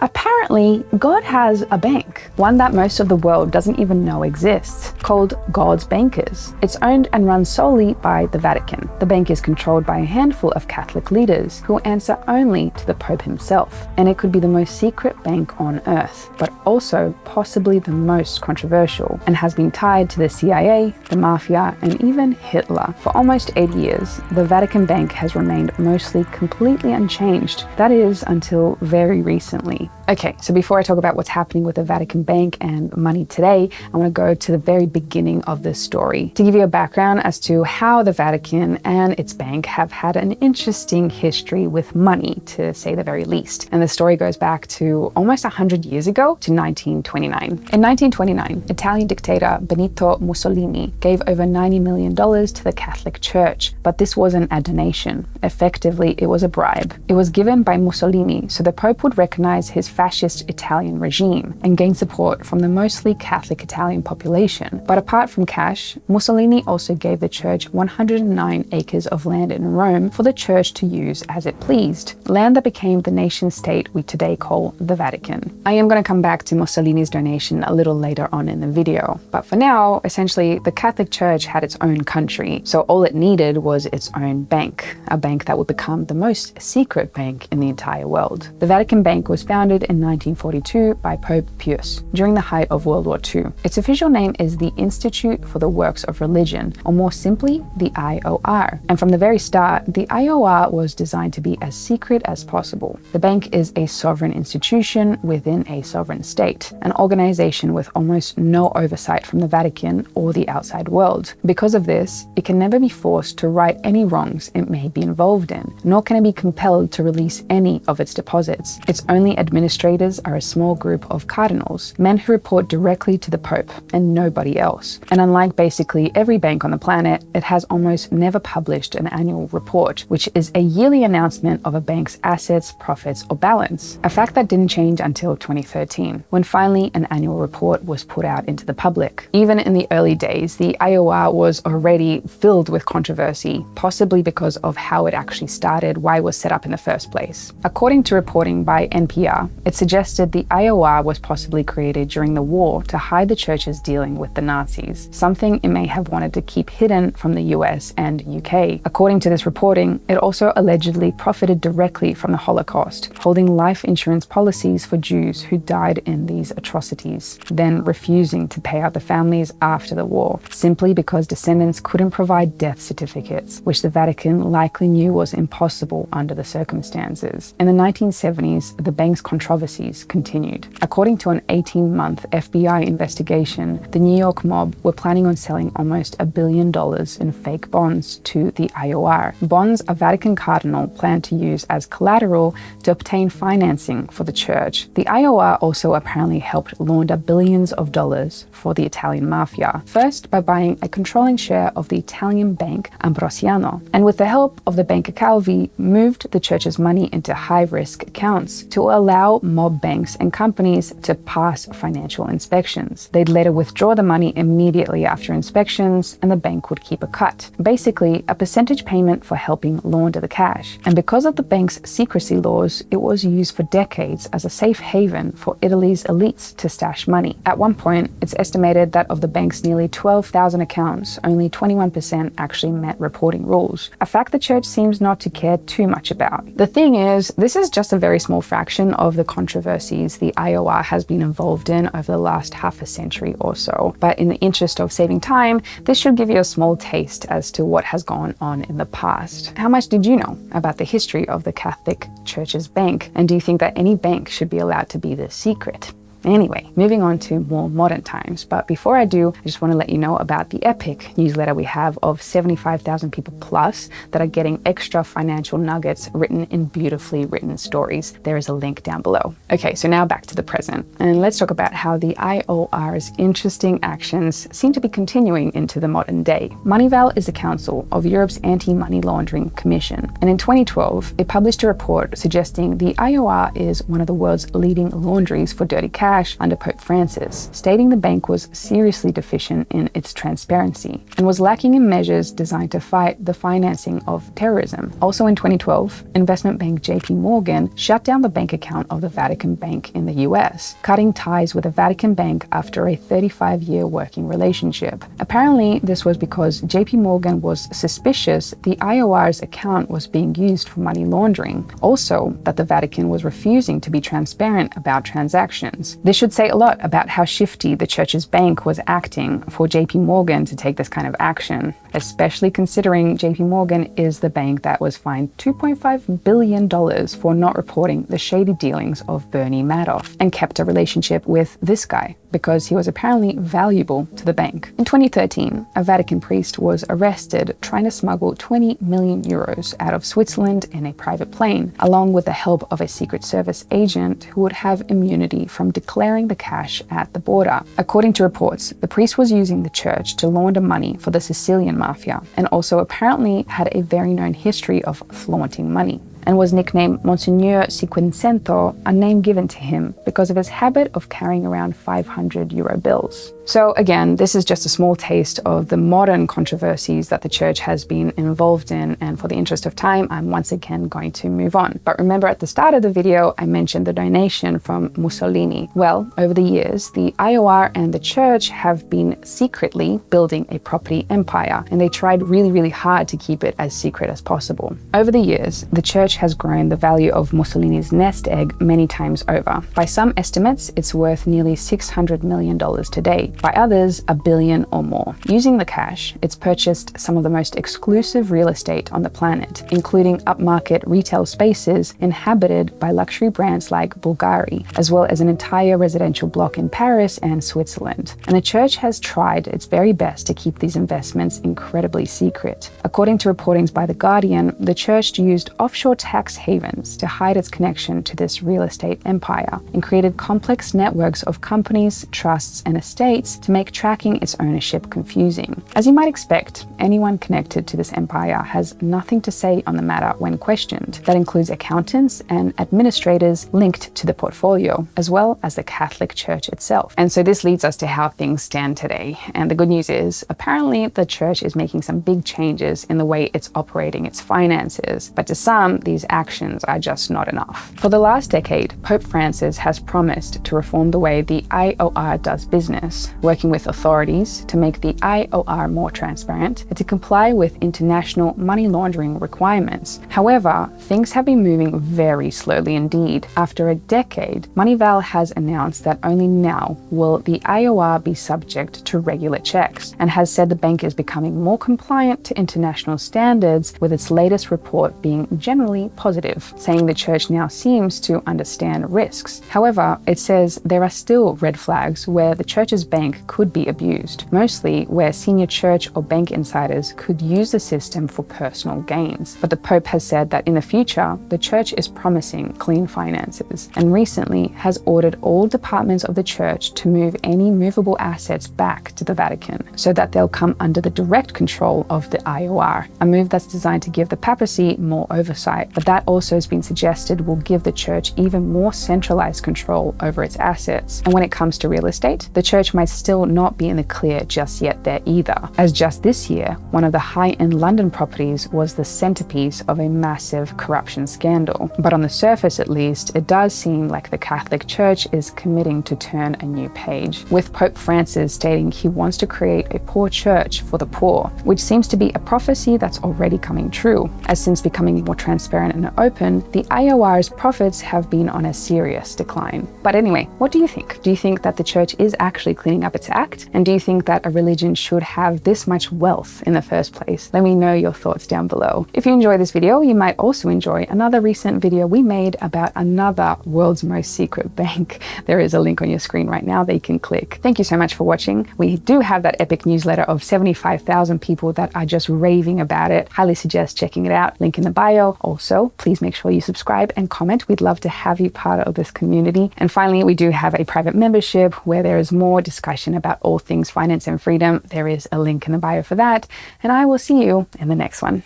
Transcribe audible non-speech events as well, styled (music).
Apparently, God has a bank, one that most of the world doesn't even know exists, called God's Bankers. It's owned and run solely by the Vatican. The bank is controlled by a handful of Catholic leaders who answer only to the Pope himself, and it could be the most secret bank on earth, but also possibly the most controversial, and has been tied to the CIA, the Mafia, and even Hitler. For almost 80 years, the Vatican Bank has remained mostly completely unchanged, that is, until very recently. Okay, so before I talk about what's happening with the Vatican Bank and money today, I want to go to the very beginning of this story to give you a background as to how the Vatican and its bank have had an interesting history with money, to say the very least. And the story goes back to almost 100 years ago to 1929. In 1929, Italian dictator Benito Mussolini gave over $90 million to the Catholic Church, but this wasn't a donation. Effectively, it was a bribe. It was given by Mussolini so the Pope would recognize his fascist Italian regime and gain support from the mostly Catholic Italian population. But apart from cash, Mussolini also gave the church 109 acres of land in Rome for the church to use as it pleased, land that became the nation state we today call the Vatican. I am going to come back to Mussolini's donation a little later on in the video, but for now, essentially, the Catholic Church had its own country, so all it needed was its own bank, a bank that would become the most secret bank in the entire world. The Vatican Bank was founded founded in 1942 by Pope Pius during the height of World War II. Its official name is the Institute for the Works of Religion, or more simply, the IOR. And from the very start, the IOR was designed to be as secret as possible. The bank is a sovereign institution within a sovereign state, an organization with almost no oversight from the Vatican or the outside world. Because of this, it can never be forced to right any wrongs it may be involved in, nor can it be compelled to release any of its deposits. Its only administrators are a small group of cardinals, men who report directly to the Pope and nobody else. And unlike basically every bank on the planet, it has almost never published an annual report, which is a yearly announcement of a bank's assets, profits, or balance. A fact that didn't change until 2013, when finally an annual report was put out into the public. Even in the early days, the IOR was already filled with controversy, possibly because of how it actually started, why it was set up in the first place. According to reporting by NPR, it suggested the IOR was possibly created during the war to hide the church's dealing with the Nazis, something it may have wanted to keep hidden from the US and UK. According to this reporting, it also allegedly profited directly from the Holocaust, holding life insurance policies for Jews who died in these atrocities, then refusing to pay out the families after the war, simply because descendants couldn't provide death certificates, which the Vatican likely knew was impossible under the circumstances. In the 1970s, the bank's controversies continued. According to an 18-month FBI investigation, the New York mob were planning on selling almost a billion dollars in fake bonds to the IOR. Bonds a Vatican cardinal planned to use as collateral to obtain financing for the church. The IOR also apparently helped launder billions of dollars for the Italian mafia, first by buying a controlling share of the Italian bank Ambrosiano, and with the help of the Banca Calvi, moved the church's money into high-risk accounts to allow mob banks and companies to pass financial inspections. They'd later withdraw the money immediately after inspections and the bank would keep a cut. Basically, a percentage payment for helping launder the cash. And because of the bank's secrecy laws, it was used for decades as a safe haven for Italy's elites to stash money. At one point, it's estimated that of the bank's nearly 12,000 accounts, only 21% actually met reporting rules, a fact the church seems not to care too much about. The thing is, this is just a very small fraction of the controversies the IOR has been involved in over the last half a century or so. But in the interest of saving time, this should give you a small taste as to what has gone on in the past. How much did you know about the history of the Catholic Church's bank? And do you think that any bank should be allowed to be the secret? Anyway, moving on to more modern times. But before I do, I just want to let you know about the Epic newsletter we have of 75,000 people plus that are getting extra financial nuggets written in beautifully written stories. There is a link down below. Okay, so now back to the present. And let's talk about how the IOR's interesting actions seem to be continuing into the modern day. Moneyval is the council of Europe's Anti-Money Laundering Commission. And in 2012, it published a report suggesting the IOR is one of the world's leading laundries for dirty cash under Pope Francis, stating the bank was seriously deficient in its transparency and was lacking in measures designed to fight the financing of terrorism. Also in 2012, investment bank JP Morgan shut down the bank account of the Vatican Bank in the US, cutting ties with the Vatican Bank after a 35-year working relationship. Apparently, this was because JP Morgan was suspicious the IOR's account was being used for money laundering. Also, that the Vatican was refusing to be transparent about transactions. This should say a lot about how shifty the church's bank was acting for JP Morgan to take this kind of action, especially considering JP Morgan is the bank that was fined $2.5 billion for not reporting the shady dealings of Bernie Madoff and kept a relationship with this guy because he was apparently valuable to the bank. In 2013, a Vatican priest was arrested trying to smuggle 20 million euros out of Switzerland in a private plane, along with the help of a Secret Service agent who would have immunity from declaring the cash at the border. According to reports, the priest was using the church to launder money for the Sicilian mafia and also apparently had a very known history of flaunting money and was nicknamed Monsignor Cinquecento, a name given to him because of his habit of carrying around 500 euro bills. So again, this is just a small taste of the modern controversies that the church has been involved in, and for the interest of time, I'm once again going to move on. But remember at the start of the video, I mentioned the donation from Mussolini. Well, over the years, the IOR and the church have been secretly building a property empire, and they tried really, really hard to keep it as secret as possible. Over the years, the church has grown the value of Mussolini's nest egg many times over. By some estimates, it's worth nearly $600 million today, by others a billion or more. Using the cash, it's purchased some of the most exclusive real estate on the planet, including upmarket retail spaces inhabited by luxury brands like Bulgari, as well as an entire residential block in Paris and Switzerland. And the church has tried its very best to keep these investments incredibly secret. According to reportings by The Guardian, the church used offshore tax havens to hide its connection to this real estate empire and created complex networks of companies, trusts, and estates to make tracking its ownership confusing. As you might expect, anyone connected to this empire has nothing to say on the matter when questioned. That includes accountants and administrators linked to the portfolio, as well as the Catholic Church itself. And so this leads us to how things stand today. And the good news is, apparently the church is making some big changes in the way it's operating its finances. But to some, these actions are just not enough. For the last decade, Pope Francis has promised to reform the way the IOR does business, working with authorities to make the IOR more transparent and to comply with international money laundering requirements. However, things have been moving very slowly indeed. After a decade, Moneyval has announced that only now will the IOR be subject to regular checks and has said the bank is becoming more compliant to international standards with its latest report being generally positive, saying the church now seems to understand risks. However, it says there are still red flags where the church's bank could be abused, mostly where senior church or bank insiders could use the system for personal gains. But the Pope has said that in the future, the church is promising clean finances and recently has ordered all departments of the church to move any movable assets back to the Vatican so that they'll come under the direct control of the IOR, a move that's designed to give the papacy more oversight. But that also has been suggested will give the church even more centralized control over its assets. And when it comes to real estate, the church might still not be in the clear just yet there either, as just this year, one of the high-end London properties was the centerpiece of a massive corruption scandal. But on the surface at least, it does seem like the Catholic Church is committing to turn a new page, with Pope Francis stating he wants to create a poor church for the poor, which seems to be a prophecy that's already coming true, as since becoming more transparent and open, the IOR's profits have been on a serious decline. But anyway, what do you think? Do you think that the church is actually cleaning up its act? And do you think that a religion should have this much wealth in the first place? Let me know your thoughts down below. If you enjoy this video, you might also enjoy another recent video we made about another world's most secret bank. (laughs) There is a link on your screen right now that you can click. Thank you so much for watching. We do have that epic newsletter of 75,000 people that are just raving about it. Highly suggest checking it out. Link in the bio. Also, please make sure you subscribe and comment. We'd love to have you part of this community. And finally, we do have a private membership where there is more discussion about all things finance and freedom. There is a link in the bio for that, and I will see you in the next one.